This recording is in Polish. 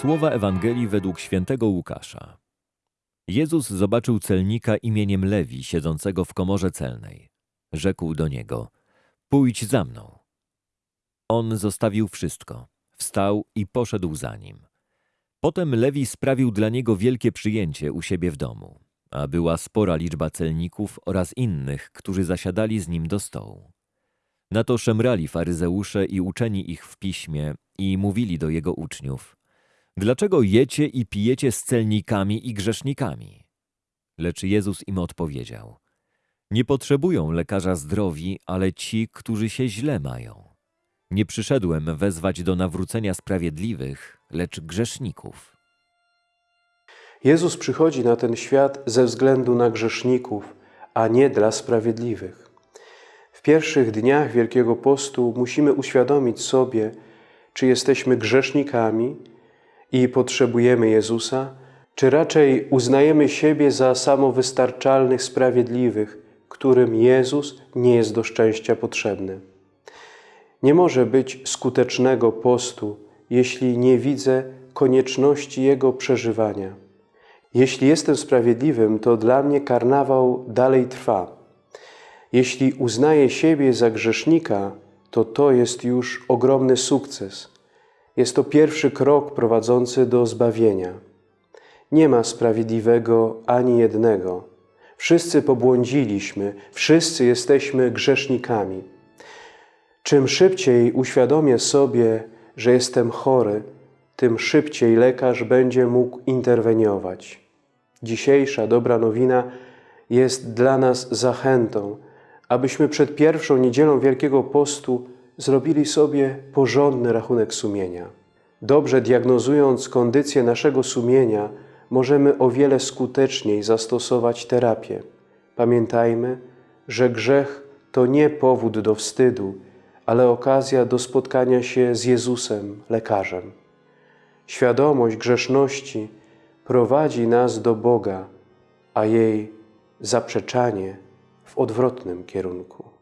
Słowa Ewangelii według świętego Łukasza. Jezus zobaczył celnika imieniem Lewi, siedzącego w komorze celnej. Rzekł do niego: Pójdź za mną. On zostawił wszystko, wstał i poszedł za nim. Potem Lewi sprawił dla niego wielkie przyjęcie u siebie w domu, a była spora liczba celników oraz innych, którzy zasiadali z nim do stołu. Na to szemrali faryzeusze i uczeni ich w piśmie i mówili do jego uczniów: Dlaczego jecie i pijecie z celnikami i grzesznikami? Lecz Jezus im odpowiedział: Nie potrzebują lekarza zdrowi, ale ci, którzy się źle mają. Nie przyszedłem wezwać do nawrócenia sprawiedliwych, lecz grzeszników. Jezus przychodzi na ten świat ze względu na grzeszników, a nie dla sprawiedliwych. W pierwszych dniach Wielkiego Postu musimy uświadomić sobie, czy jesteśmy grzesznikami i potrzebujemy Jezusa, czy raczej uznajemy siebie za samowystarczalnych sprawiedliwych, którym Jezus nie jest do szczęścia potrzebny. Nie może być skutecznego postu, jeśli nie widzę konieczności jego przeżywania. Jeśli jestem sprawiedliwym, to dla mnie karnawał dalej trwa. Jeśli uznaję siebie za grzesznika, to to jest już ogromny sukces. Jest to pierwszy krok prowadzący do zbawienia. Nie ma sprawiedliwego ani jednego. Wszyscy pobłądziliśmy, wszyscy jesteśmy grzesznikami. Czym szybciej uświadomię sobie, że jestem chory, tym szybciej lekarz będzie mógł interweniować. Dzisiejsza dobra nowina jest dla nas zachętą, abyśmy przed pierwszą niedzielą Wielkiego Postu zrobili sobie porządny rachunek sumienia. Dobrze diagnozując kondycję naszego sumienia, możemy o wiele skuteczniej zastosować terapię. Pamiętajmy, że grzech to nie powód do wstydu, ale okazja do spotkania się z Jezusem, lekarzem. Świadomość grzeszności prowadzi nas do Boga, a jej zaprzeczanie w odwrotnym kierunku.